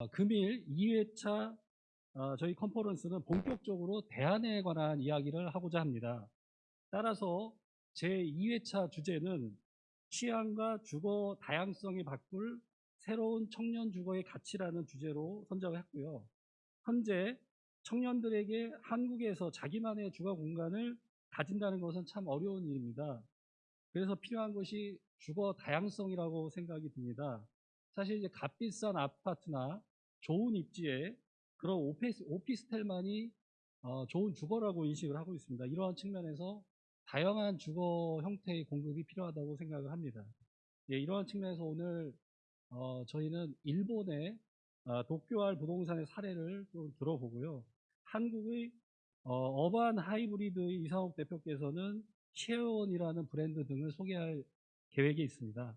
어, 금일 2회차 어, 저희 컨퍼런스는 본격적으로 대안에 관한 이야기를 하고자 합니다. 따라서 제 2회차 주제는 취향과 주거 다양성이 바꿀 새로운 청년 주거의 가치라는 주제로 선정을 했고요. 현재 청년들에게 한국에서 자기만의 주거 공간을 가진다는 것은 참 어려운 일입니다. 그래서 필요한 것이 주거 다양성이라고 생각이 듭니다. 사실 이제 값비싼 아파트나 좋은 입지에 그런 오피스, 오피스텔만이 어, 좋은 주거라고 인식을 하고 있습니다. 이러한 측면에서 다양한 주거 형태의 공급이 필요하다고 생각을 합니다. 예, 이러한 측면에서 오늘 어, 저희는 일본의 어, 도쿄알 부동산의 사례를 좀 들어보고요. 한국의 어, 반 하이브리드 이상욱 대표께서는 쉐어원이라는 브랜드 등을 소개할 계획이 있습니다.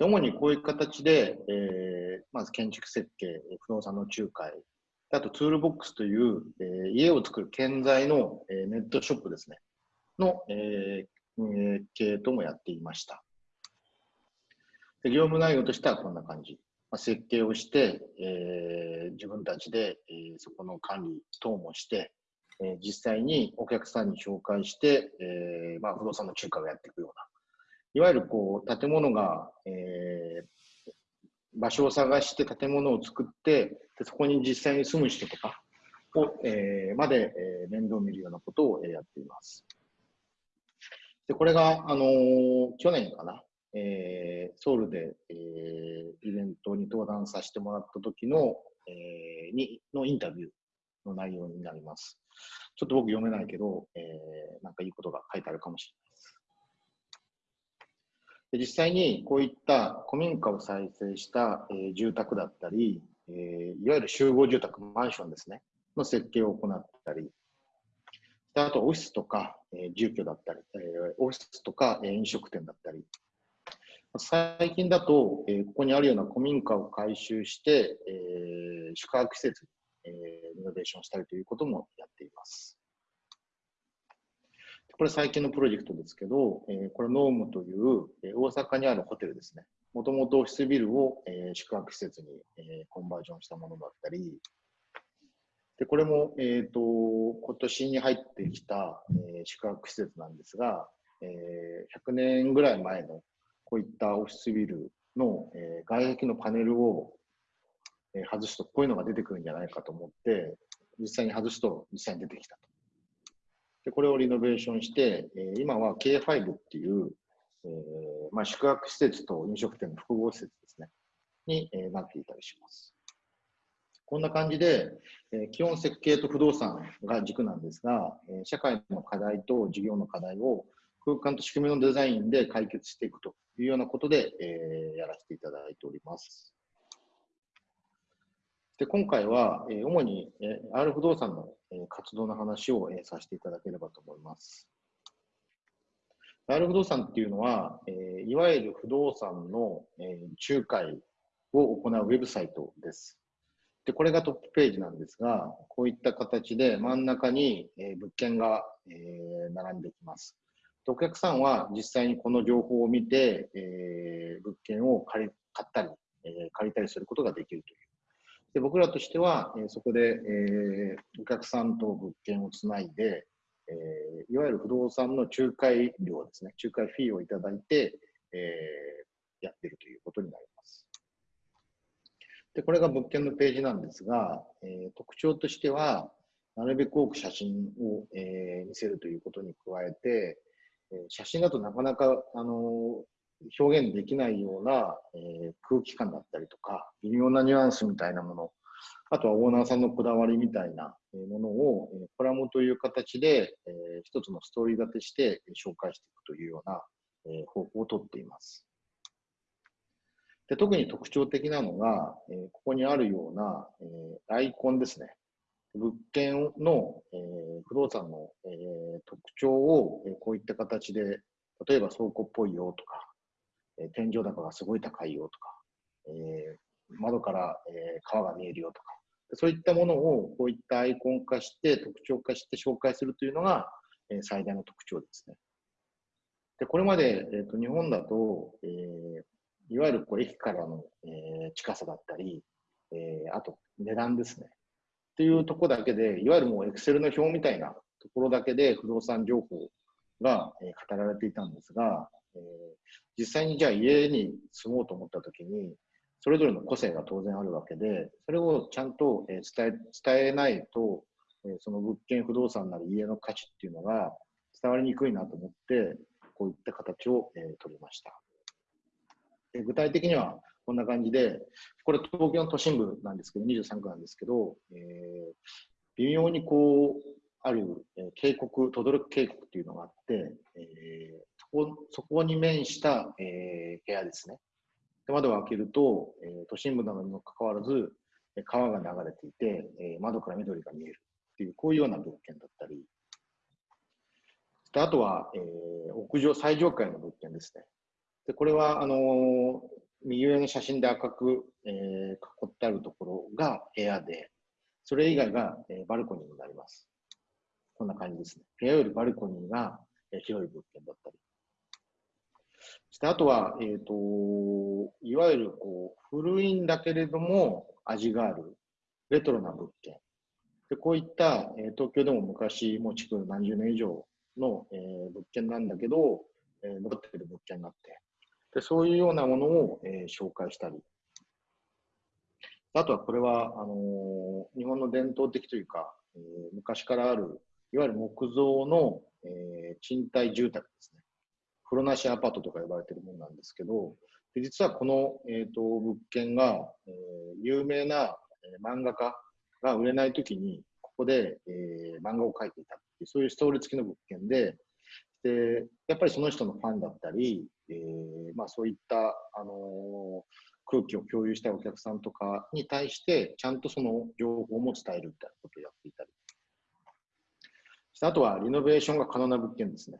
主にこういう形で、えー、まず建築設計、不動産の仲介、あとツールボックスという、えー、家を作る建材の、えー、ネットショップですね、の、えー、運営ともやっていました。で業務内容としてはこんな感じ。まあ、設計をして、えー、自分たちで、えー、そこの管理等もして、えー、実際にお客さんに紹介して、えーまあ、不動産の仲介をやっていくような、いわゆるこう建物が、えー、場所を探して建物を作ってで、そこに実際に住む人とかを、えー、まで、えー、面倒見るようなことを、え、やっています。でこれが、あのー、去年かな、えー、ソウルで、えー、イベントに登壇させてもらった時の、えー、にのインタビューの内容になります。ちょっと僕読めないけど、えー、なんかいいことが書いてあるかもしれない。実際にこういった古民家を再生した、えー、住宅だったり、えー、いわゆる集合住宅、マンションですね、の設計を行ったり、あとオフィスとか、えー、住居だったり、えー、オフィスとか、えー、飲食店だったり、最近だと、えー、ここにあるような古民家を改修して、えー、宿泊施設に、えー、リノベーションしたりということもやっています。これ最近のプロジェクトですけど、えー、これノームという、え、大阪にあるホテルですね。もともとオフィスビルを、え、宿泊施設に、え、コンバージョンしたものだったり、でこれも、えーと、今年に入ってきた、えー、宿泊施設なんですが、えー、100年ぐらい前のこういったオフィスビルの、えー、外壁のパネルを、えー、外すとこういうのが出てくるんじゃないかと思って実際に外すと実際に出てきたと。で、これをリノベーションして、え今は K5 っていう、えー、まあ、宿泊施設と飲食店の複合施設ですね、に、えなっていたりします。こんな感じで、え基本設計と不動産が軸なんですが、え社会の課題と事業の課題を空間と仕組みのデザインで解決していくというようなことで、えやらせていただいております。で今回は、え主に、え R 不動産の、え活動の話を、えさせていただければと思います。R 不動産っていうのは、えいわゆる不動産の、え仲介を行うウェブサイトです。で、これがトップページなんですが、こういった形で真ん中に、え物件が、え並んできます。お客さんは実際にこの情報を見て、え物件を借り買ったり、え借りたりすることができるというで僕らとしては、えー、そこで、えー、お客さんと物件をつないで、えー、いわゆる不動産の仲介料ですね、仲介フィーをいただいて、えー、やってるということになります。で、これが物件のページなんですが、えー、特徴としては、なるべく多く写真を、えー、見せるということに加えて、えー、写真だとなかなか、あの表現できないような、えー、空気感だったりとか、微妙なニュアンスみたいなもの、あとはオーナーさんのこだわりみたいなものを、えー、コラムという形で、えー、一つのストーリー立てして紹介していくというような、えー、方法をとっています。で特に特徴的なのが、えーここにあるような、えーアイコンですね。物件の、えー不動産の、えー特徴を、えーこういった形で、例えば倉庫っぽいよとか、え天井高がすごい高いよとか、え窓から、え川が見えるよとか、そういったものをこういったアイコン化して、特徴化して紹介するというのが、え最大の特徴ですね。で、これまで、えーと日本だと、えーいわゆるこう駅からの、えー近さだったり、えーあと値段ですね。っていうところだけで、いわゆるもうエクセルの表みたいなところだけで不動産情報が、え語られていたんですが、えー実際にじゃあ家に住もうと思ったときに、それぞれの個性が当然あるわけで、それをちゃんとえー伝え伝えないと、えーその物件、不動産なり家の価値っていうのが伝わりにくいなと思って、こういった形を、えー取りました。で具体的にはこんな感じで、これ東京の都心部なんですけど、23区なんですけど、えー微妙にこう、ある、えー渓谷、轟渓谷っていうのがあって、えそこに面した、えー部屋ですね。で窓を開けると、えー都心部なのにもかかわらず、え川が流れていて、えー窓から緑が見えるっていう、こういうような物件だったり、であとは、えー屋上、最上階の物件ですね。で、これは、あのー右上の写真で赤く、えー囲ってあるところが部屋で、それ以外が、えーバルコニーになります。こんな感じですね。部屋よりバルコニーが、えー広い物。そしてあとは、えっ、と、いわゆるこう古いんだけれども味があるレトロな物件。でこういった、えー東京でも昔、もう築何十年以上の、えー物件なんだけど、えー残っている物件になって、でそういうようなものを、えー紹介したり。あとはこれは、あのー日本の伝統的というか、えー昔からある、いわゆる木造の、えー賃貸住宅ですね。風呂なしアパートとか呼ばれてるものなんですけど、で実はこの、えー、と物件が、えー有名な、えー漫画家が売れないときに、ここで、えー漫画を描いていたっていう、そういうストーリー付きの物件で、でやっぱりその人のファンだったり、えーまあ、そういった、あの空気を共有したいお客さんとかに対して、ちゃんとその情報も伝えるみたいなことをやっていたり。あとはリノベーションが可能な物件ですね。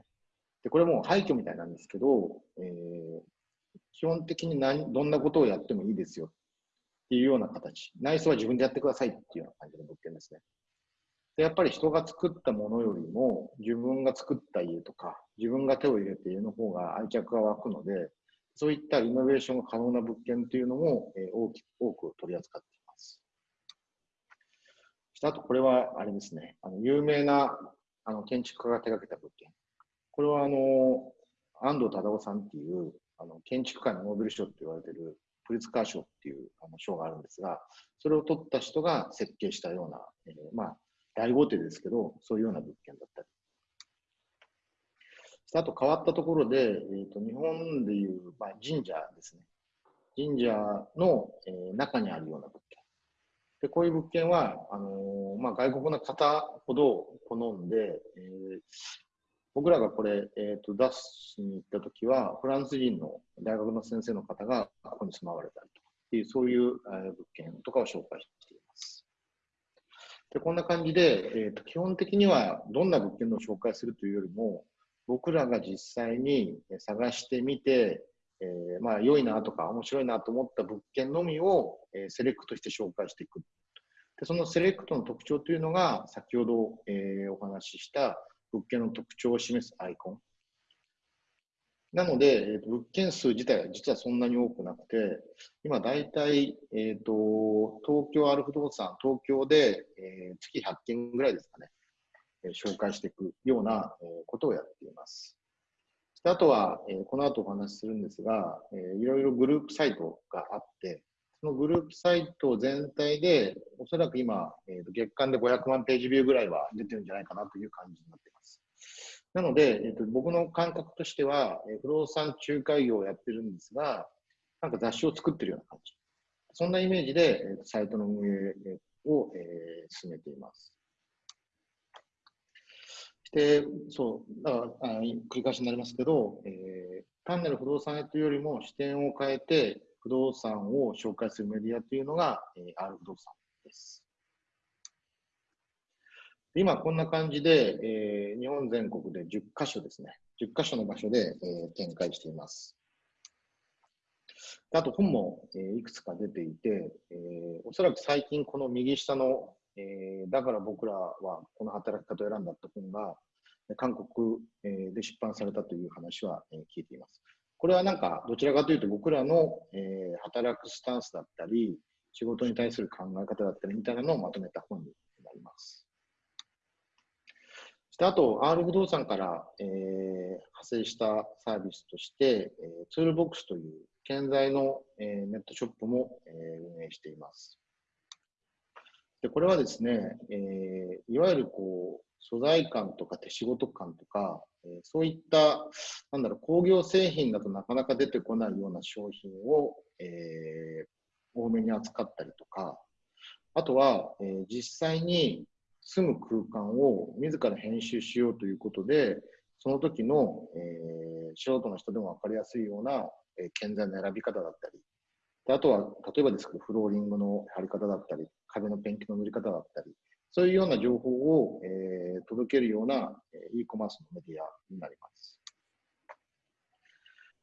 でこれも廃墟みたいなんですけど、えー基本的に何どんなことをやってもいいですよっていうような形。内装は自分でやってくださいっていうような感じの物件ですね。でやっぱり人が作ったものよりも自分が作った家とか自分が手を入れた家の方が愛着が湧くのでそういったリノベーションが可能な物件というのも、えー大き多く取り扱っています。あとこれはあれですね、あの有名なあの建築家が手掛けた物件。これはあの安藤忠雄さんっていうあの建築界のノーベル賞って言われてるプリツカー賞っていうあの賞があるんですが、それを取った人が設計したような、えーまあ、大豪邸ですけど、そういうような物件だったり。あと変わったところで、えー、と日本でいう、まあ、神社ですね。神社の、えー中にあるような物件。でこういう物件はあのーまあ、外国の方ほど好んで、えー僕らがこれ、えー、と出しに行ったときは、フランス人の大学の先生の方がここに住まわれたりとかっていう、そういう、えー物件とかを紹介しています。でこんな感じで、えー、と基本的にはどんな物件を紹介するというよりも、僕らが実際に探してみて、えーまあ、良いなとか面白いなと思った物件のみを、えーセレクトして紹介していく。でそのセレクトの特徴というのが、先ほど、えーお話しした物件の特徴を示すアイコン。なので、えーと物件数自体は実はそんなに多くなくて、今大体、えーと、東京ある不動産、東京で、えー月100件ぐらいですかね、えー紹介していくような、えーことをやっています。あとは、えーこの後お話しするんですが、えーいろいろグループサイトがあって、のグループサイト全体で、おそらく今、えーと月間で500万ページビューぐらいは出てるんじゃないかなという感じになっています。なので、えーと僕の感覚としては、え不動産仲介業をやってるんですが、なんか雑誌を作ってるような感じ。そんなイメージで、えーとサイトの運営を、えー進めています。で、そう、だからあ繰り返しになりますけど、えー単なる不動産屋というよりも視点を変えて、不動産を紹介するメディアというのが、えー、R 不動産です。今こんな感じで、えー、日本全国で10カ所ですね。10カ所の場所で、えー、展開しています。あと本も、えー、いくつか出ていて、えー、おそらく最近この右下の、えー、だから僕らはこの働き方を選んだって本が韓国、えー、で出版されたという話は、えー、聞いています。これはなんかどちらかというと僕らの、えー、働くスタンスだったり、仕事に対する考え方だったりみたいなのをまとめた本になります。そしてあと、R 不動産から、えー、派生したサービスとして、えー、ツールボックスという建材の、えー、ネットショップも、えー、運営しています。でこれはですね、えー、いわゆるこう素材感とか手仕事感とか、え、そういったなんだろう工業製品だとなかなか出てこないような商品を、えー、多めに扱ったりとか、あとは、えー、実際に住む空間を自ら編集しようということで、その時の、えー、素人の人でも分かりやすいような、えー、建材の選び方だったり、であとは例えばですけど、フローリングの貼り方だったり、壁のペンキの塗り方だったり、そういうような情報を、えー、届けるような、え、e コマースのメディアになります。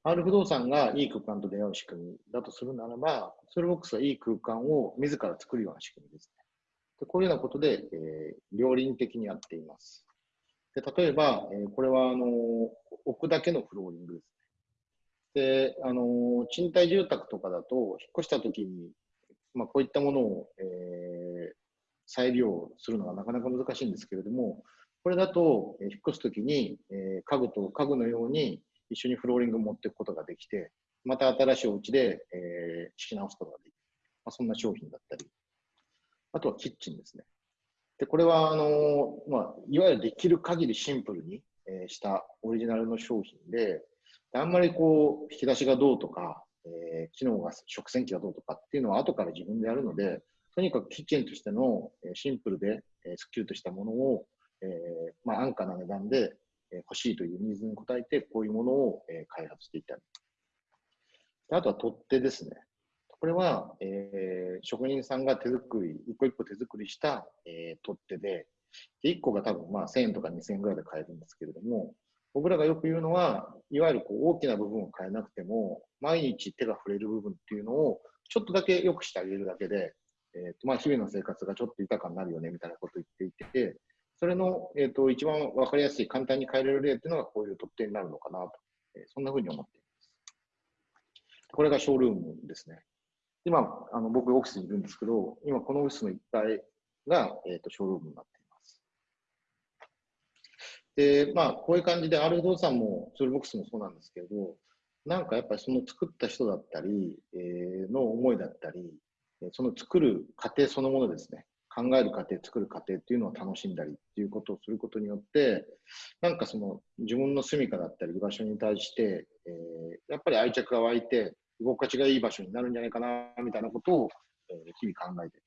R 不動産がいい空間と出会う仕組みだとするならば、ソルボックスはいい空間を自ら作るような仕組みですね。でこういうようなことで、えー、両輪的にやっています。で例えば、えー、これはあの置くだけのフローリングですね。で、あの賃貸住宅とかだと、引っ越したときに、まあ、こういったものを、えー、再利用するのがなかなか難しいんですけれども、これだと、えー、引っ越すときに、えー、家具と家具のように一緒にフローリングを持っていくことができて、また新しいお家で、えー、敷き直すことができる。まあ、そんな商品だったり。あとはキッチンですね。で、これは、あのまあ、いわゆるできる限りシンプルに、え、したオリジナルの商品で、あんまりこう、引き出しがどうとか、え、機能が、食洗機がどうとかっていうのは後から自分でやるので、とにかくキッチンとしての、シンプルで、スッキリとしたものを、えー、まあ、安価な値段で、欲しいというニーズに応えて、こういうものを、開発していったり。あとは取っ手ですね。これは、えー、職人さんが手作り、一個一個手作りした、えー、取っ手で、で1個が多分まあ1000円とか2000円ぐらいで買えるんですけれども、僕らがよく言うのは、いわゆるこう大きな部分を変えなくても、毎日手が触れる部分っていうのをちょっとだけ良くしてあげるだけで、えーとまあ、日々の生活がちょっと豊かになるよねみたいなことを言っていて、それの、えーと、一番分かりやすい、簡単に変えれる例っていうのがこういう取っ手になるのかなと、えー、そんなふうに思っています。これがショールームですね。今、あの僕、オフィスにいるんですけど、今、このオフィスの一帯が、えーと、ショールームになっています。で、まあ、こういう感じで、R 不動産も、ツールボックスもそうなんですけど、なんかやっぱりその作った人だったり、えー、の思いだったり、その作る過程そのものですね。考える過程、作る過程っていうのを楽しんだりっていうことをすることによって、なんかその自分の住みかだったり居場所に対して、えー、やっぱり愛着が湧いて、居心地がいい場所になるんじゃないかな、みたいなことを、えー、日々考えてい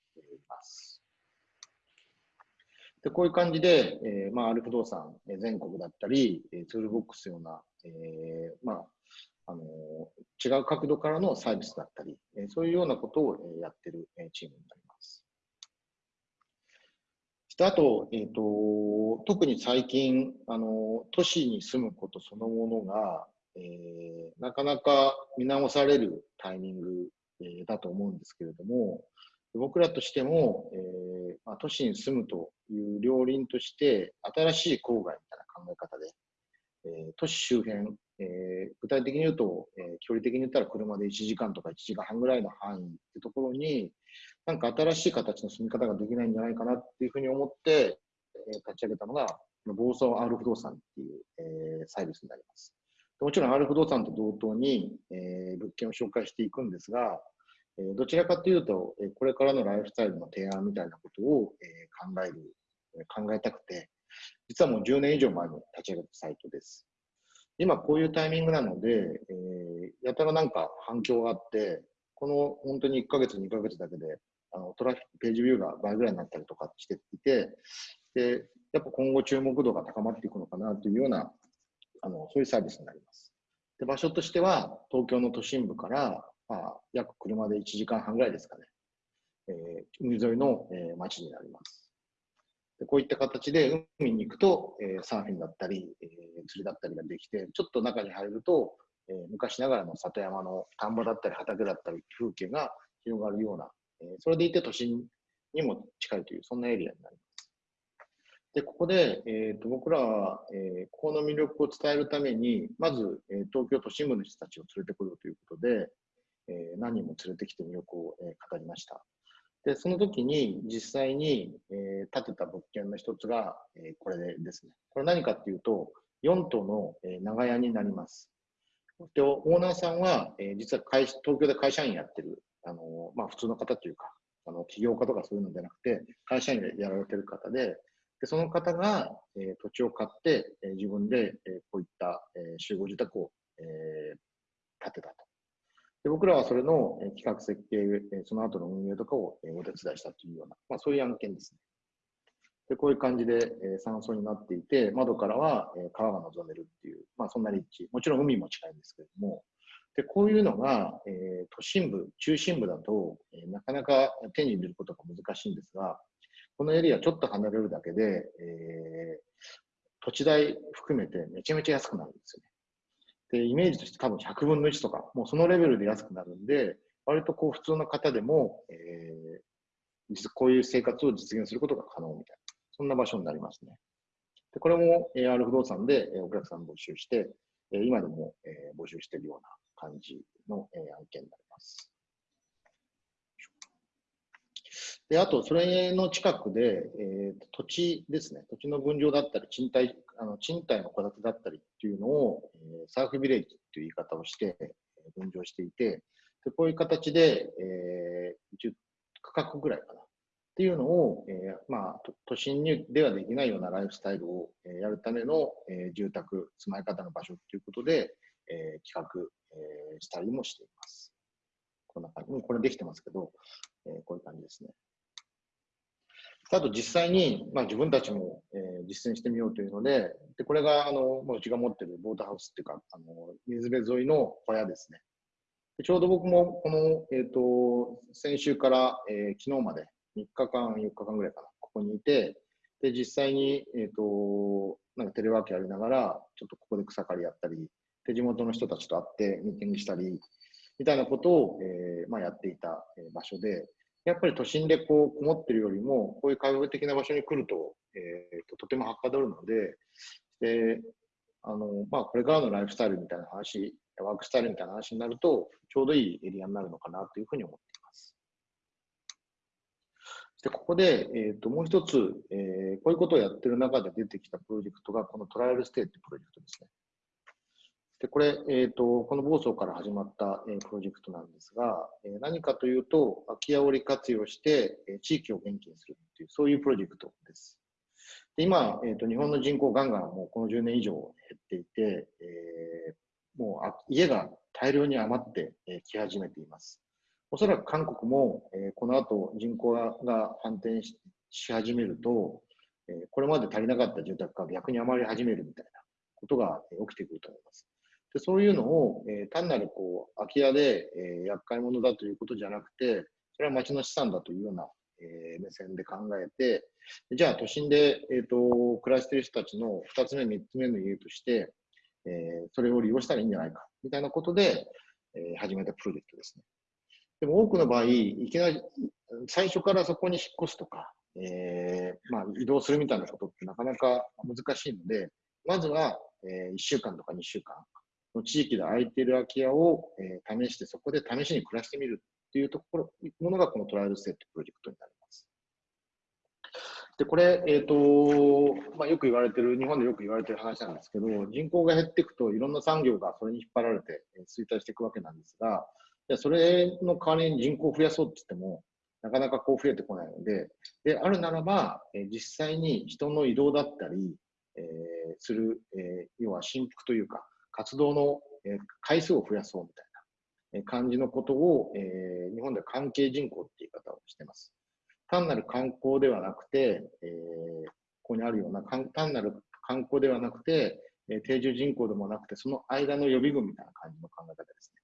ます。で、こういう感じで、えー、まあ、アル不動産、全国だったり、ツールボックスような、えー、まあ、あの違う角度からのサービスだったり、えそういうようなことをやってるチームになります。してあと,、えーと、特に最近あの、都市に住むことそのものが、えー、なかなか見直されるタイミング、えー、だと思うんですけれども、僕らとしても、えーまあ、都市に住むという両輪として、新しい郊外みたいな考え方で、えー、都市周辺、えー、具体的に言うと、えー、距離的に言ったら車で1時間とか1時間半ぐらいの範囲ってところに、なんか新しい形の住み方ができないんじゃないかなっていうふうに思って、えー、立ち上げたのが、房総 R 不動産っていう、えー、サービスになります。もちろん R 不動産と同等に、えー、物件を紹介していくんですが、えー、どちらかというと、えー、これからのライフスタイルの提案みたいなことを、えー、考える、考えたくて、実はもう10年以上前に立ち上げたサイトです。今こういうタイミングなので、えー、やたらなんか反響があって、この本当に1ヶ月、2ヶ月だけで、あのトラフィックページビューが倍ぐらいになったりとかしていて、で、やっぱ今後注目度が高まっていくのかなというような、あのそういうサービスになります。で場所としては、東京の都心部から、まあ、約車で1時間半ぐらいですかね。えー海沿いの、えー町になります。こういった形で海に行くと、えサーフィンだったり、え釣りだったりができて、ちょっと中に入ると、え昔ながらの里山の田んぼだったり畑だったり風景が広がるような、えそれでいて都心にも近いという、そんなエリアになります。で、ここで、えーと僕らは、えここの魅力を伝えるために、まず、え東京都心部の人たちを連れてこようということで、え何人も連れてきて魅力を、え語りました。で、その時に実際に、えー建てた物件の一つが、えーこれですね。これ何かっていうと、4棟の、えー長屋になります。で、オーナーさんは、えー実は会東京で会社員やってる、あのまあ普通の方というか、あの起業家とかそういうのじゃなくて、会社員でやられてる方で、でその方が、えー土地を買って、えー自分で、えーこういった、えー集合住宅を、えー建てたと。で僕らはそれの企画設計、その後の運営とかをお手伝いしたというような、まあ、そういう案件ですね。でこういう感じで、山荘になっていて、窓からは、川が望めるっていう、まあ、そんな立地、もちろん海も近いんですけれども、でこういうのが、えー都心部、中心部だと、えーなかなか手に入れることが難しいんですが、このエリアちょっと離れるだけで、えー土地代含めてめちゃめちゃ安くなるんですよね。で、イメージとして多分100分の1とか、もうそのレベルで安くなるんで、割とこう普通の方でも、えーこういう生活を実現することが可能みたいな、そんな場所になりますね。でこれも AR 不動産でお客さん募集して、今でも、募集しているような感じの、案件になります。で、あと、それの近くで、えー土地ですね、土地の分譲だったり、賃貸、あの賃貸の戸建てだったりっていうのを、えーサーフビレッジという言い方をして、分譲していて、でこういう形で、えー、10区画ぐらいかな。っていうのを、えーまあ、都心にではできないようなライフスタイルを、えやるための、えー住宅、住まい方の場所ということで、えー企画、えーしたりもしています。こんな感じ。これできてますけど、えーこういう感じですね。あと実際に、まあ、自分たちも、えー実践してみようというので、でこれがあの、まあ、うちが持ってるボートハウスっていうか、あの水辺沿いの小屋ですね。でちょうど僕もこの、えー、と先週から、えー昨日まで3日間、4日間ぐらいかな、ここにいて、で実際に、えー、となんかテレワークやりながら、ちょっとここで草刈りやったり、で地元の人たちと会ってミーティングしたり、みたいなことを、えーまあ、やっていた、場所で、やっぱり都心でこうこもってるよりも、こういう開放的な場所に来ると、えーととてもはかどるので、であのまあ、これからのライフスタイルみたいな話、ワークスタイルみたいな話になると、ちょうどいいエリアになるのかなというふうに思っています。でここで、えー、ともう一つ、えーこういうことをやってる中で出てきたプロジェクトが、このトライアルステイというプロジェクトですね。でこれ、えー、とこの房総から始まった、えープロジェクトなんですが、えー何かというと、空き家を利活用して、えー地域を元気にするという、そういうプロジェクトです。で今、えー、と日本の人口ガンガンもうこの10年以上減っていて、えーもうあ家が大量に余ってえーき始めています。おそらく韓国も、えーこの後人口が反転しし始めると、えーこれまで足りなかった住宅が逆に余り始めるみたいなことが起きてくると思います。でそういうのを、えー単なるこう空き家で、えー厄介者だということじゃなくて、それは町の資産だというような、えー目線で考えて、じゃあ都心で、えー、と暮らしている人たちの2つ目、3つ目の家として、えーそれを利用したらいいんじゃないかみたいなことで、え始めたプロジェクトですね。でも多くの場合、いきなり最初からそこに引っ越すとか、えまあ、移動するみたいなことってなかなか難しいので、まずは、え1週間とか2週間の地域で空いている空き家を、えー試して、そこで試しに暮らしてみるっていうところ、ものがこのトライアルステートプロジェクトになります。で、これ、えっ、と、まあ、よく言われてる、日本でよく言われてる話なんですけど、人口が減っていくと、いろんな産業がそれに引っ張られて、えー衰退していくわけなんですが、じゃあそれの代わりに人口を増やそうって言っても、なかなかこう増えてこないので、で、あるならば、えー実際に人の移動だったり、えーする、えー要は振幅というか、活動の、回数を増やそうみたいな感じのことを、えー日本では関係人口っていう言い方をしてます。単なる観光ではなくて、えーここにあるような単なる観光ではなくて、定住人口でもなくて、その間の予備軍みたいな感じの考え方ですね。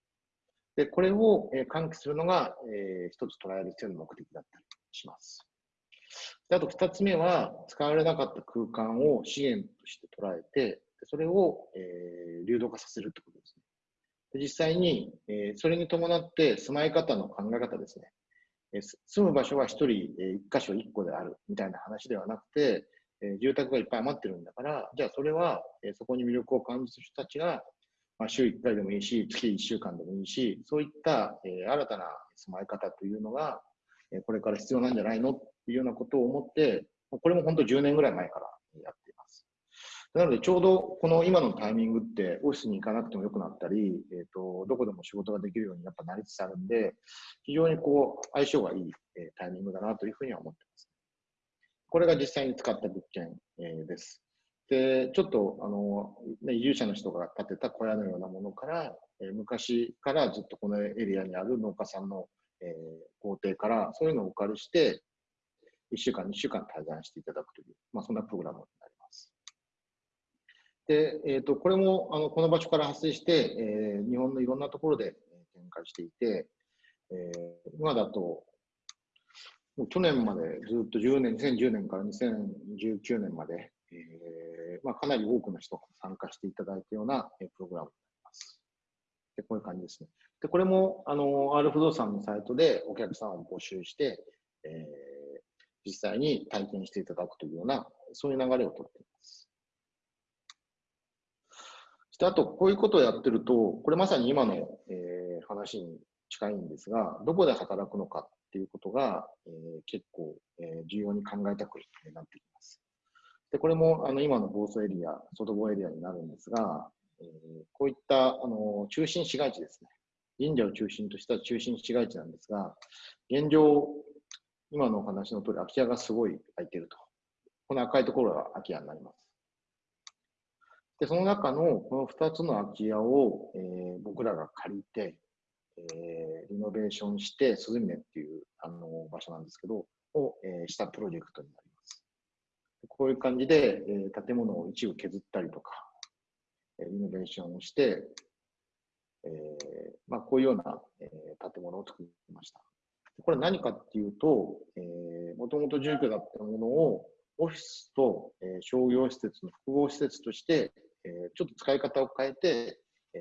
で、これを、喚起するのが、えー一つ捉える必要な目的だったりします。あと二つ目は、使われなかった空間を資源として捉えて、それを、えー流動化させるってことですね。で実際に、えーそれに伴って住まい方の考え方ですね。えー住む場所は一人、えー箇所一個であるみたいな話ではなくて、え住宅がいっぱい余ってるんだから、じゃあそれは、えそこに魅力を感じる人たちが、まあ、週1回でもいいし、月1週間でもいいし、そういった、え新たな住まい方というのが、えこれから必要なんじゃないのっていうようなことを思って、これも本当10年ぐらい前からやって。なので、ちょうどこの今のタイミングって、オフィスに行かなくてもよくなったり、えっ、と、どこでも仕事ができるようにやっぱなりつつあるんで、非常にこう、相性がいい、えータイミングだなというふうには思ってます。これが実際に使った物件、えーです。で、ちょっと、あの、ね、移住者の人が建てた小屋のようなものから、えー昔からずっとこのエリアにある農家さんの、えー工程から、そういうのをお借りして、1週間、2週間滞在していただくという、まあ、そんなプログラム。で、えっ、と、これも、あの、この場所から発生して、えー日本のいろんなところで展開していて、えー今だと、もう去年までずっと10年、2010年から2019年まで、えーまあ、かなり多くの人が参加していただいたような、えープログラムになります。で、こういう感じですね。で、これも、あの、R 不動産のサイトでお客さんを募集して、えー実際に体験していただくというような、そういう流れをとっています。そしてあと、こういうことをやってると、これまさに今の、えー話に近いんですが、どこで働くのかっていうことが、えー結構、えー重要に考えたくなってきます。で、これもあの今の房総エリア、外房エリアになるんですが、えこういったあの中心市街地ですね。神社を中心とした中心市街地なんですが、現状、今のお話の通り空き家がすごい空いてると。この赤いところが空き家になります。で、その中のこの2つの空き家を、えー僕らが借りて、えーリノベーションして、鈴峰っていうあの場所なんですけど、を、えーしたプロジェクトになります。こういう感じで、えー建物を一部削ったりとか、えーリノベーションをして、えーまあ、こういうような、えー建物を作りました。これ何かっていうと、えー、もともと住居だったものをオフィスと、えー商業施設の複合施設として、ちょっと使い方を変えて、えー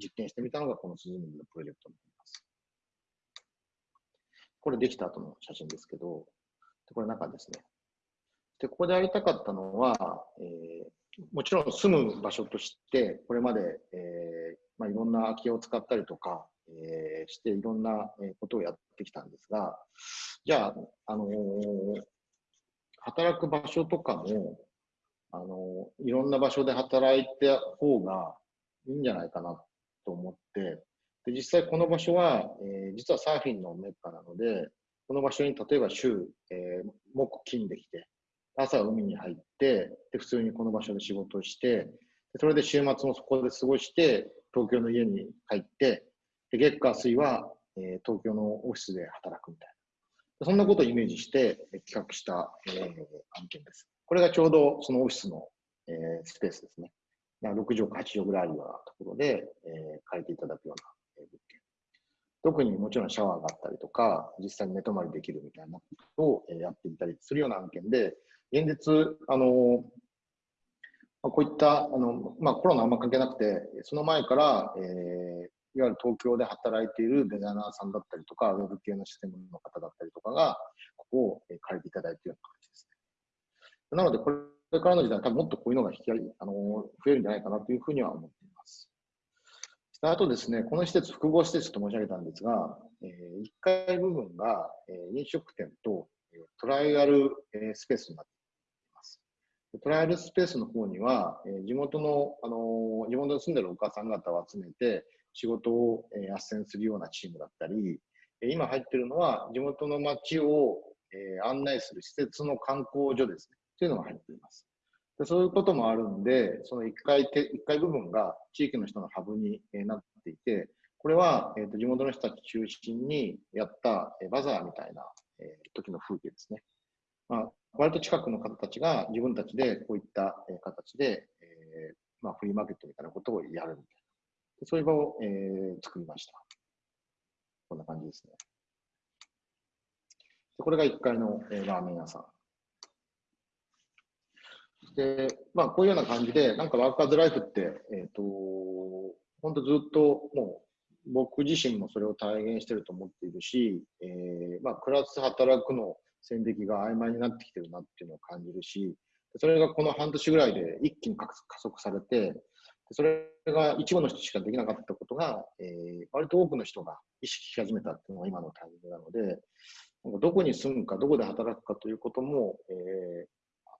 実験してみたのがこの鈴水のプロジェクトになります。これできた後の写真ですけど、これ中ですね。で、ここでやりたかったのは、えーもちろん住む場所として、これまで、えーまあ、いろんな空き家を使ったりとか、えーしていろんなことをやってきたんですが、じゃあ、あのー働く場所とかも、いろんな場所で働いた方がいいんじゃないかなと思って、で実際この場所は、えー実はサーフィンのメッカなので、この場所に例えば週、えー木金できて、朝海に入って、で普通にこの場所で仕事をして、それで週末もそこで過ごして、東京の家に帰って、で月火水は、えー東京のオフィスで働くみたいな。そんなことをイメージして企画した、えー案件です。これがちょうどそのオフィスの、スペースですね。6畳か8畳ぐらいあるようなところで、えー借りていただくような、物件。特にもちろんシャワーがあったりとか、実際に寝泊まりできるみたいなことをやっていたりするような案件で、現実、あのまこういった、あの、まあ、コロナあんま関係なくて、その前から、えーいわゆる東京で働いているデザイナーさんだったりとか、ウェブ系のシステムの方だったりとかが、ここを借りていただいているような感じですね。なので、これれからの時代、多分もっとこういうのが引きありあの増えるんじゃないかなというふうには思っています。あとですね、この施設、複合施設と申し上げたんですが、え1階部分が、えー飲食店とえートライアル、えースペースになっています。トライアルスペースの方には、えー地元の、あのー地元に住んでるお母さん方を集めて、仕事を、えー、斡旋するようなチームだったり、え今入ってるのは、地元の街を、えー案内する施設の観光所ですね。というのが入って。でそういうこともあるんで、その1階て、一階部分が地域の人のハブになっていて、これは、えー、と地元の人たち中心にやった、えバザーみたいな、えー時の風景ですね。まあ、割と近くの方たちが自分たちでこういった、え形で、えーまあ、フリーマーケットみたいなことをやるみたいな。でそういう場を、えー作りました。こんな感じですね。でこれが1階の、えーラーメン屋さん。で、まあ、こういうような感じで、なんかワーカーズライフって、えっ、と、本当ずっともう、僕自身もそれを体現してると思っているし、えーまあ、暮らす、働くの線引きが曖昧になってきてるなっていうのを感じるし、それがこの半年ぐらいで一気に加速されて、それが一部の人しかできなかったことが、えー割と多くの人が意識し始めたっていうのが今のタイミングなので、どこに住むか、どこで働くかということも、えー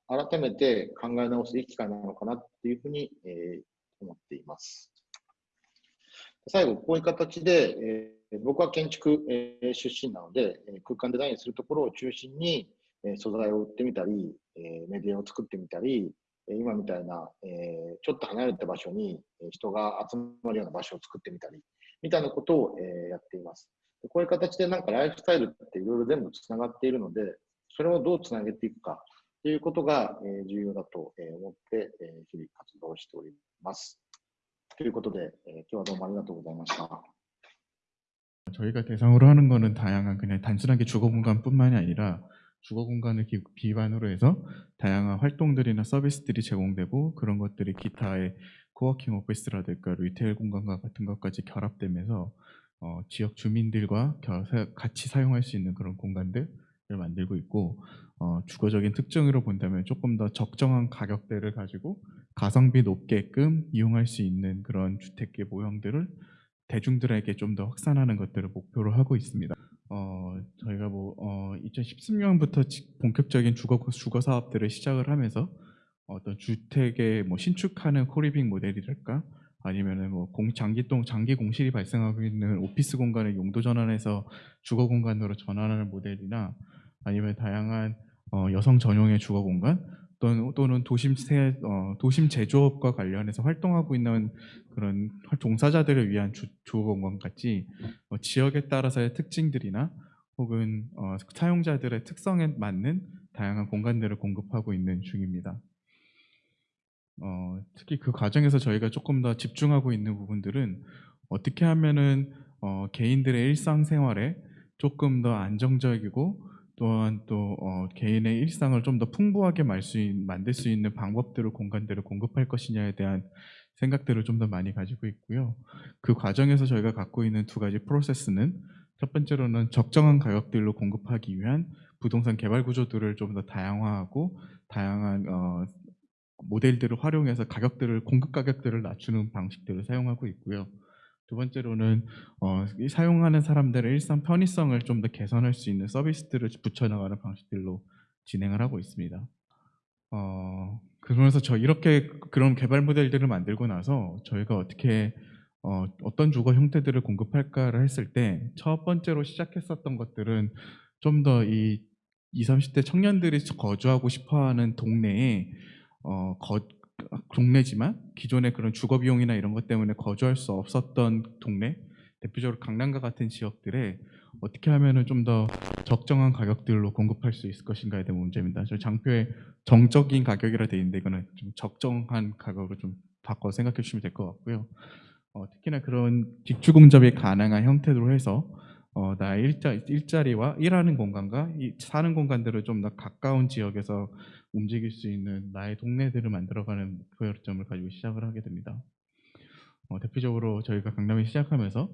改めて考え直すいい機会なのかなっていうふうに、え思っています。最後、こういう形で、え僕は建築、え出身なので、空間デザインするところを中心に、え素材を売ってみたり、えメディアを作ってみたり、今みたいな、えちょっと離れた場所に人が集まるような場所を作ってみたり、みたいなことを、えやっています。こういう形でなんかライフスタイルっていろいろ全部つながっているので、それをどうつなげていくかいうことが重要だと思って日々活動しております。ということで今日はどうもありがとうございました。 저희가 대상으로 하는 거는 다양한 그냥 단순하게 주거 공간뿐만이 아니라 주거 공간을 기반으로 해서 다양한 활동들이나 서비스들이 제공되고 그런 것들이 기타의 코워킹 오피스라든가 리테일 공간과 같은 것까지 결합되면서 어, 지역 주민들과 같이 사용할 수 있는 그런 공간들 만들고 있고 어, 주거적인 특징으로 본다면 조금 더 적정한 가격대를 가지고 가성비 높게끔 이용할 수 있는 그런 주택계 모형들을 대중들에게 좀 더 확산하는 것들을 목표로 하고 있습니다. 어, 저희가 뭐 어, 2013년부터 본격적인 주거 주거 사업들을 시작을 하면서 어떤 주택의 뭐 신축하는 코리빙 모델이랄까 아니면은 뭐 공, 장기동 장기 공실이 발생하고 있는 오피스 공간을 용도 전환해서 주거 공간으로 전환하는 모델이나 아니면 다양한 어, 여성 전용의 주거 공간 또는, 또는 도심 세, 어, 도심 제조업과 관련해서 활동하고 있는 그런 활- 종사자들을 위한 주, 주거 공간 같이 어, 지역에 따라서의 특징들이나 혹은 어, 사용자들의 특성에 맞는 다양한 공간들을 공급하고 있는 중입니다. 어, 특히 그 과정에서 저희가 조금 더 집중하고 있는 부분들은 어떻게 하면은 어, 개인들의 일상생활에 조금 더 안정적이고 또한 또 어, 개인의 일상을 좀 더 풍부하게 말 수, 있- 만들 수 있는 방법들을 공간들을 공급할 것이냐에 대한 생각들을 좀 더 많이 가지고 있고요. 그 과정에서 저희가 갖고 있는 두 가지 프로세스는 첫 번째로는 적정한 가격들로 공급하기 위한 부동산 개발 구조들을 좀 더 다양화하고 다양한 어, 모델들을 활용해서 가격들을 공급 가격들을 낮추는 방식들을 사용하고 있고요. 두 번째로는 어, 이 사용하는 사람들의 일상 편의성을 좀 더 개선할 수 있는 서비스들을 붙여나가는 방식들로 진행을 하고 있습니다. 어, 그러면서 저 이렇게 그런 개발 모델들을 만들고 나서 저희가 어떻게 어, 어떤 주거 형태들을 공급할까를 했을 때 첫 번째로 시작했었던 것들은 좀 더이 20, 30대 청년들이 거주하고 싶어하는 동네에 어, 거, 동네지만 기존의 그런 주거 비용이나 이런 것 때문에 거주할 수 없었던 동네, 대표적으로 강남과 같은 지역들에 어떻게 하면은 좀 더 적정한 가격들로 공급할 수 있을 것인가에 대한 문제입니다. 저 장표에 정적인 가격이라 되어 있는데 이거는 좀 적정한 가격으로 좀 바꿔 생각해 주시면 될 것 같고요. 어, 특히나 그런 직주 공접이 가능한 형태로 해서 어, 나의 일자, 일자리와 일하는 공간과 이 사는 공간들을 좀 더 가까운 지역에서 움직일 수 있는 나의 동네들을 만들어가는 목표점을 가지고 시작을 하게 됩니다. 어, 대표적으로 저희가 강남에 시작하면서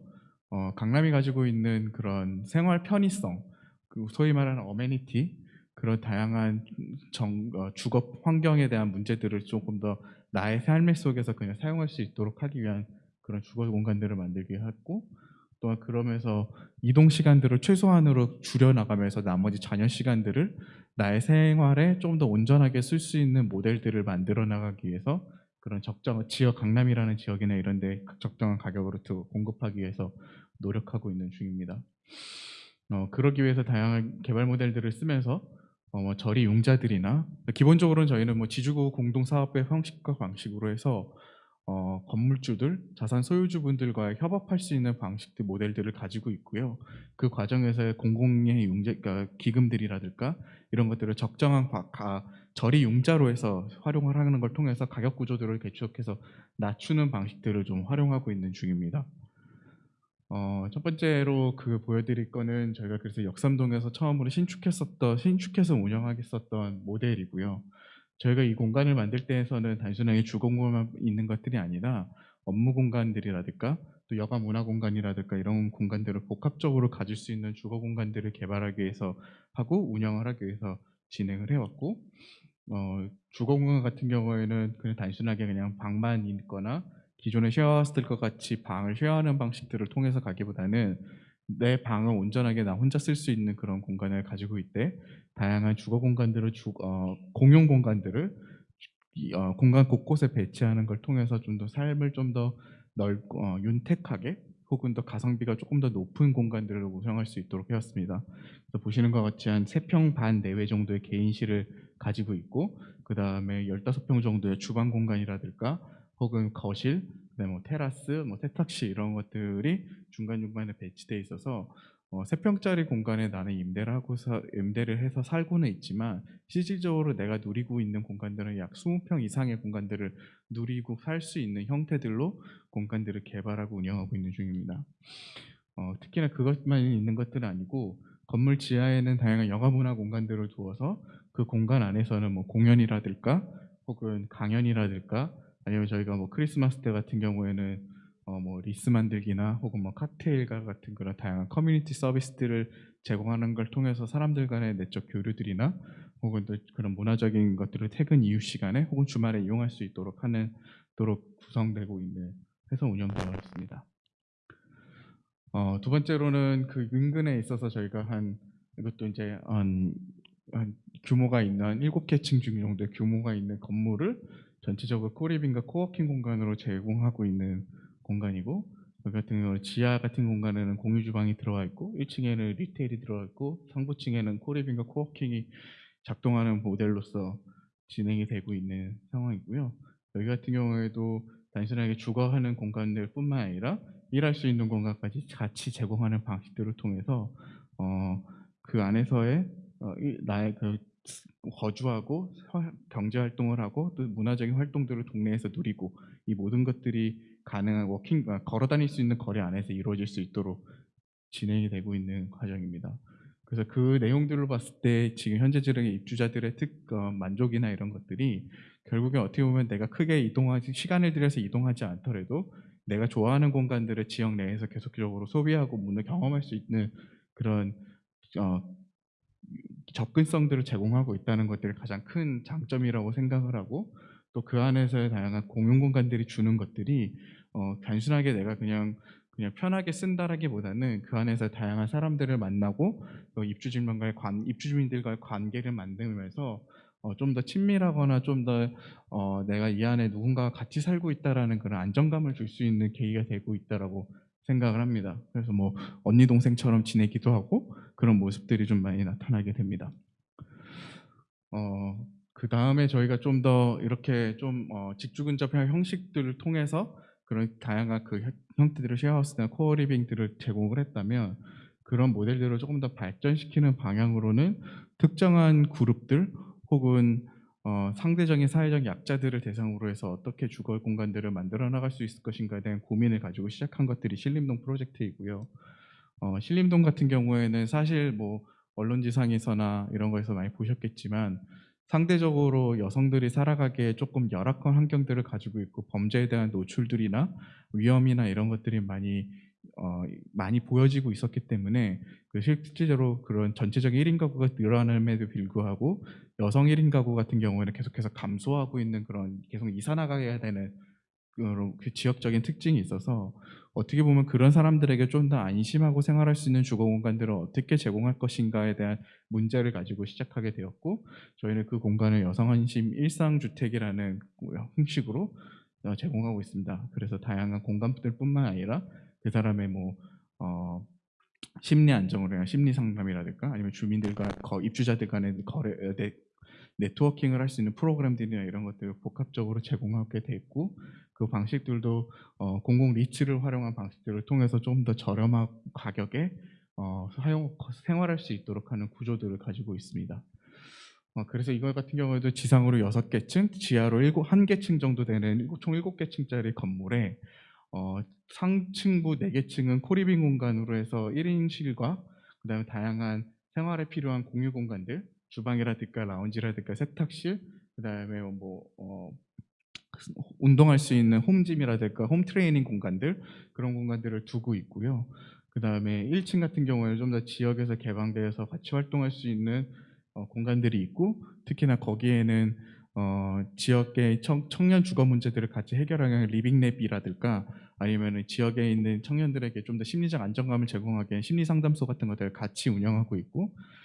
어, 강남이 가지고 있는 그런 생활 편의성, 그 소위 말하는 어메니티, 그런 다양한 정, 어, 주거 환경에 대한 문제들을 조금 더 나의 삶의 속에서 그냥 사용할 수 있도록 하기 위한 그런 주거 공간들을 만들게 했고 또한 그러면서 이동 시간들을 최소한으로 줄여 나가면서 나머지 자녀 시간들을 나의 생활에 좀 더 온전하게 쓸 수 있는 모델들을 만들어 나가기 위해서 그런 적정 지역 강남이라는 지역이나 이런 데 적정한 가격으로 두- 공급하기 위해서 노력하고 있는 중입니다. 어, 그러기 위해서 다양한 개발 모델들을 쓰면서 어, 뭐 저리 융자들이나 기본적으로는 저희는 뭐 지주구 공동 사업의 형식과 방식으로 해서 어, 건물주들, 자산 소유주분들과 협업할 수 있는 방식들 모델들을 가지고 있고요. 그 과정에서 공공의 융자 그러니까 기금들이라든가 이런 것들을 적정한 가, 가- 저리 융자로 해서 활용을 하는 걸 통해서 가격 구조들을 개척해서 낮추는 방식들을 좀 활용하고 있는 중입니다. 어, 첫 번째로 그 보여드릴 거는 저희가 그래서 역삼동에서 처음으로 신축했었던 신축해서 운영하겠었던 모델이고요. 저희가 이 공간을 만들 때에서는 단순하게 주공간만 있는 것들이 아니라 업무 공간들이라든가 또 여가 문화 공간이라든가 이런 공간들을 복합적으로 가질 수 있는 주거 공간들을 개발하기 위해서 하고 운영을 하기 위해서 진행을 해왔고 어, 주거 공간 같은 경우에는 그냥 단순하게 그냥 방만 있거나 쉐어했을 것 같이 방을 쉐어하는 방식들을 통해서 가기보다는 내 방을 온전하게 나 혼자 쓸 수 있는 그런 공간을 가지고 있대 다양한 주거 공간들을 주, 어, 공용 공간들을 이, 어, 공간 곳곳에 배치하는 걸 통해서 좀 더 삶을 좀 더 넓고 어, 윤택하게 혹은 더 가성비가 조금 더 높은 공간들을 구성할 수 있도록 해왔습니다. 그래서 보시는 것 같이 한 3평 반 내외 정도의 개인실을 가지고 있고 그 다음에 15평 정도의 주방 공간이라든가 혹은 거실, 그다음에 뭐 테라스, 뭐 세탁실 이런 것들이 중간중간에 배치돼 있어서 어, 3평짜리 공간에 나는 임대를 하고 서, 임대를 해서 살고는 있지만 실질적으로 내가 누리고 있는 공간들은 약 20평 이상의 공간들을 누리고 살 수 있는 형태들로 공간들을 개발하고 운영하고 있는 중입니다. 어, 특히나 그것만 있는 것들은 아니고 건물 지하에는 다양한 여가문화 공간들을 두어서 그 공간 안에서는 뭐 공연이라든가 혹은 강연이라든가 아니면 저희가 뭐 크리스마스 때 같은 경우에는 어 뭐 리스 만들기나 혹은 뭐 칵테일과 같은 그런 다양한 커뮤니티 서비스들을 제공하는 걸 통해서 사람들 간의 내적 교류들이나 혹은 또 그런 문화적인 것들을 퇴근 이후 시간에 혹은 주말에 이용할 수 있도록 하는 도록 구성되고 있는 해서 운영되어 있습니다. 어, 두 번째로는 그 인근에 있어서 저희가 한 이것도 이제 한, 한 규모가 있는 한 7개 층 중 정도의 규모가 있는 건물을 전체적으로 코리빙과 코워킹 공간으로 제공하고 있는 공간이고 여기 같은 경우는 지하 같은 공간에는 공유 주방이 들어가 있고 1층에는 리테일이 들어가 있고 상부층에는 코리빙과 코워킹이 작동하는 모델로서 진행이 되고 있는 상황이고요. 여기 같은 경우에도 단순하게 주거하는 공간들 뿐만 아니라 일할 수 있는 공간까지 같이 제공하는 방식들을 통해서 어, 그 안에서의 어, 이- 나의 그 거주하고 화- 경제 활동을 하고 또 문화적인 활동들을 동네에서 누리고 이 모든 것들이 가능한 워킹 아, 걸어 다닐 수 있는 거리 안에서 이루어질 수 있도록 진행이 되고 있는 과정입니다. 그래서 그 내용들을 봤을 때 지금 현재 지역의 입주자들의 특 어, 만족이나 이런 것들이 결국에 어떻게 보면 내가 크게 이동하지 시간을 들여서 이동하지 않더라도 내가 좋아하는 공간들을 지역 내에서 계속적으로 소비하고 문을 경험할 수 있는 그런 어, 접근성들을 제공하고 있다는 것들이 가장 큰 장점이라고 생각을 하고 또 그 안에서의 다양한 공용 공간들이 주는 것들이 어, 단순하게 내가 그냥 그냥 편하게 쓴다라기보다는 그 안에서 다양한 사람들을 만나고 또 입주주민과의 관 입주주민들과의 관계를 만들면서 어, 좀 더 친밀하거나 좀더 어, 내가 이 안에 누군가와 같이 살고 있다라는 그런 안정감을 줄 수 있는 계기가 되고 있다라고 생각을 합니다. 그래서 뭐 언니 동생처럼 지내기도 하고 그런 모습들이 좀 많이 나타나게 됩니다. 어, 그 다음에 저희가 좀 더 이렇게 좀 어, 직주근접형 형식들을 통해서 그런 다양한 그 형- 형태들을 쉐어하우스나 코어리빙들을 제공을 했다면 그런 모델들을 조금 더 발전시키는 방향으로는 특정한 그룹들 혹은 어, 상대적인 사회적 약자들을 대상으로 해서 어떻게 주거 공간들을 만들어 나갈 수 있을 것인가에 대한 고민을 가지고 시작한 것들이 신림동 프로젝트이고요. 어, 신림동 같은 경우에는 사실 뭐 언론지상에서나 이런 거에서 많이 보셨겠지만 상대적으로 여성들이 살아가기에 조금 열악한 환경들을 가지고 있고 범죄에 대한 노출들이나 위험이나 이런 것들이 많이 어, 많이 보여지고 있었기 때문에 그 실제로 그런 전체적인 1인 가구가 늘어남에도 불구하고 여성 1인 가구 같은 경우에는 계속해서 감소하고 있는 그런 계속 이사 나가야 되는 지역적인 특징이 있어서 어떻게 보면 그런 사람들에게 좀 더 안심하고 생활할 수 있는 주거 공간들을 어떻게 제공할 것인가에 대한 문제를 가지고 시작하게 되었고 저희는 그 공간을 여성안심 일상주택이라는 형식으로 어, 제공하고 있습니다. 그래서 다양한 공간들뿐만 아니라 그 사람의 뭐 어, 심리 안정을 위한 심리 상담이라든가 아니면 주민들과 거- 입주자들 간의 거래 어, 네, 네트워킹을 할 수 있는 프로그램들이나 이런 것들을 복합적으로 제공하게 돼 있고 그 방식들도 어, 공공 리츠를 활용한 방식들을 통해서 좀 더 저렴한 가격에 어, 사용 생활할 수 있도록 하는 구조들을 가지고 있습니다. 어, 그래서 이거 같은 경우에도 지상으로 6개 층, 지하로 7, 1개 층 정도 되는 일- 총 7개 층짜리 건물에 어, 상층부 4개 층은 코리빙 공간으로 해서 1인실과 그 다음에 다양한 생활에 필요한 공유 공간들, 주방이라든가 라운지라든가 세탁실, 그다음에 뭐 어, 운동할 수 있는 홈짐이라든가 홈 트레이닝 공간들 그런 공간들을 두고 있고요. 그 다음에 1층 같은 경우에는 좀 더 지역에서 개방되어서 같이 활동할 수 있는 어, 공간들이 있고 특히나 거기에는 어, 지역의 청, 년 주거 문제들을 같이 해결하는 리빙랩이라든가 아니면 지역에 있는 청년들에게 좀 더 심리적 안정감을 제공하기 위한 심리 상담소 같은 것들을 같이 운영하고 있고 그다음에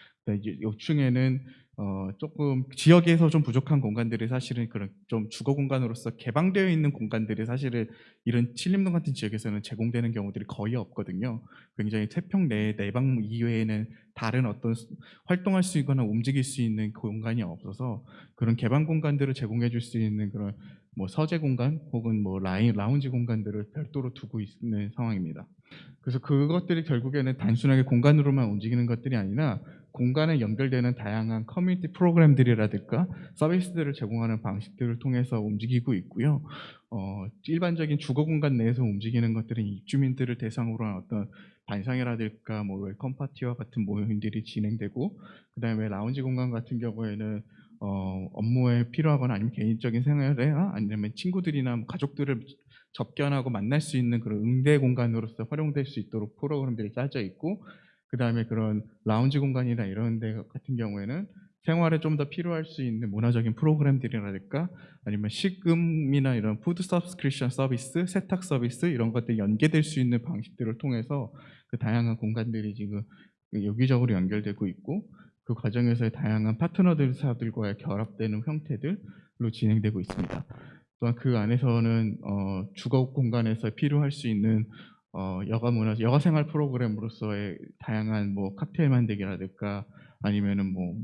요층에는 어, 조금 지역에서 좀 부족한 공간들이 사실은 그런 좀 주거 공간으로서 개방되어 있는 공간들이 사실은 이런 칠림동 같은 지역에서는 제공되는 경우들이 거의 없거든요. 굉장히 세평 내 내방 이외에는 다른 어떤 수- 활동할 수 있거나 움직일 수 있는 공간이 없어서 그런 개방 공간들을 제공해 줄 수 있는 그런 뭐 서재 공간 혹은 뭐 라인 라운지 공간들을 별도로 두고 있는 상황입니다. 그래서 그것들이 결국에는 단순하게 공간으로만 움직이는 것들이 아니라 공간에 연결되는 다양한 커뮤니티 프로그램들이라든가 서비스들을 제공하는 방식들을 통해서 움직이고 있고요. 어, 일반적인 주거 공간 내에서 움직이는 것들은 입주민들을 대상으로 한 어떤 반상회라든가 뭐 웰컴 파티와 같은 모임들이 진행되고 그다음에 라운지 공간 같은 경우에는 어, 업무에 필요하거나 아니면 개인적인 생활에 아니면 친구들이나 뭐 가족들을 접견하고 만날 수 있는 그런 응대 공간으로서 활용될 수 있도록 프로그램들이 짜져 있고 그 다음에 그런 라운지 공간이나 이런 데 같은 경우에는 생활에 좀 더 필요할 수 있는 문화적인 프로그램들이라든가 아니면 식음이나 이런 푸드 서브스크립션 서비스, 세탁 서비스 이런 것들이 연계될 수 있는 방식들을 통해서 그 다양한 공간들이 지금 유기적으로 연결되고 있고 그 과정에서의 다양한 파트너들사들과의 결합되는 형태들로 진행되고 있습니다. 또한 그 안에서는 어, 주거 공간에서 필요할 수 있는 어, 여가 문화, 여가 생활 프로그램으로서의 다양한 뭐 칵테일 만들기라든가 아니면은 뭐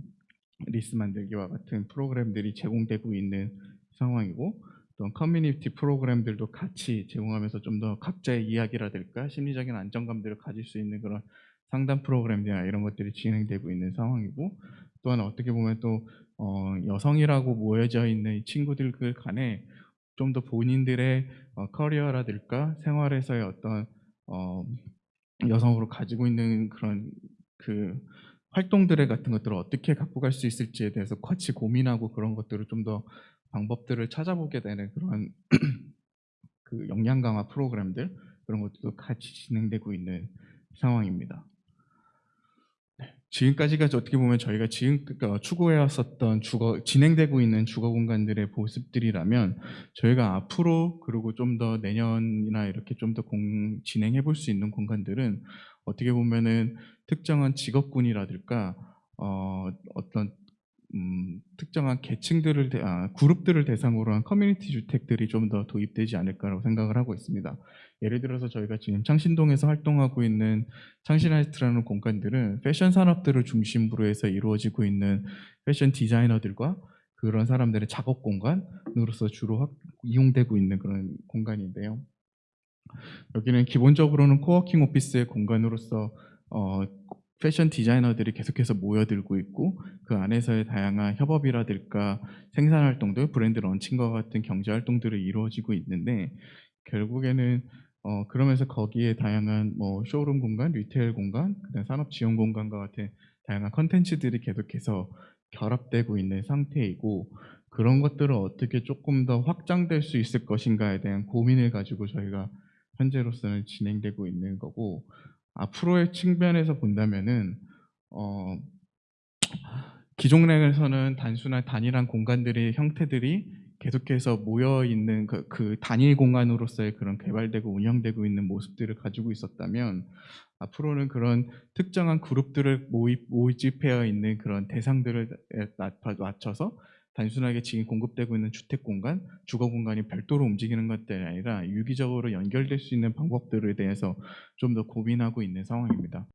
리스 만들기와 같은 프로그램들이 제공되고 있는 상황이고 또 커뮤니티 프로그램들도 같이 제공하면서 좀 더 각자의 이야기라든가 심리적인 안정감들을 가질 수 있는 그런 상담 프로그램이나 이런 것들이 진행되고 있는 상황이고 또한 어떻게 보면 또 어, 여성이라고 모여져 있는 이 친구들 간에 좀 더 본인들의 어, 커리어라든가 생활에서의 어떤 어, 여성으로 가지고 있는 그런 그 활동들의 같은 것들을 어떻게 갖고 갈 수 있을지에 대해서 같이 고민하고 그런 것들을 좀 더 방법들을 찾아보게 되는 그런 그 역량 강화 프로그램들 그런 것들도 같이 진행되고 있는 상황입니다. 네, 지금까지가 어떻게 보면 저희가 지금 그러니까 추구해왔었던 주거 진행되고 있는 주거 공간들의 모습들이라면 저희가 앞으로 그리고 좀 더 내년이나 이렇게 좀 더 진행해 볼 수 있는 공간들은 어떻게 보면은 특정한 직업군이라든가 어, 어떤 음, 특정한 계층들을 대- 아, 그룹들을 대상으로 한 커뮤니티 주택들이 좀 더 도입되지 않을까라고 생각을 하고 있습니다. 예를 들어서 저희가 지금 창신동에서 활동하고 있는 창신아이트라는 공간들은 패션 산업들을 중심으로 해서 이루어지고 있는 패션 디자이너들과 그런 사람들의 작업 공간으로서 주로 확- 이용되고 있는 그런 공간인데요. 여기는 기본적으로는 코워킹 오피스의 공간으로서 어, 패션 디자이너들이 계속해서 모여들고 있고 그 안에서의 다양한 협업이라든가 생산 활동들, 브랜드 런칭과 같은 경제 활동들이 이루어지고 있는데 결국에는 어, 그러면서 거기에 다양한 뭐 쇼룸 공간, 리테일 공간, 그다음 산업 지원 공간과 같은 다양한 컨텐츠들이 계속해서 결합되고 있는 상태이고 그런 것들을 어떻게 조금 더 확장될 수 있을 것인가에 대한 고민을 가지고 저희가 현재로서는 진행되고 있는 거고 앞으로의 측면에서 본다면은 어, 기존에서는 단순한 단일한 공간들의 형태들이 계속해서 모여 있는 그, 그 단일 공간으로서의 그런 개발되고 운영되고 있는 모습들을 가지고 있었다면 앞으로는 그런 특정한 그룹들을 모입, 모집되어 있는 그런 대상들을 낮- 낮춰서 단순하게 지금 공급되고 있는 주택 공간, 주거 공간이 별도로 움직이는 것들이 아니라 유기적으로 연결될 수 있는 방법들에 대해서 좀 더 고민하고 있는 상황입니다.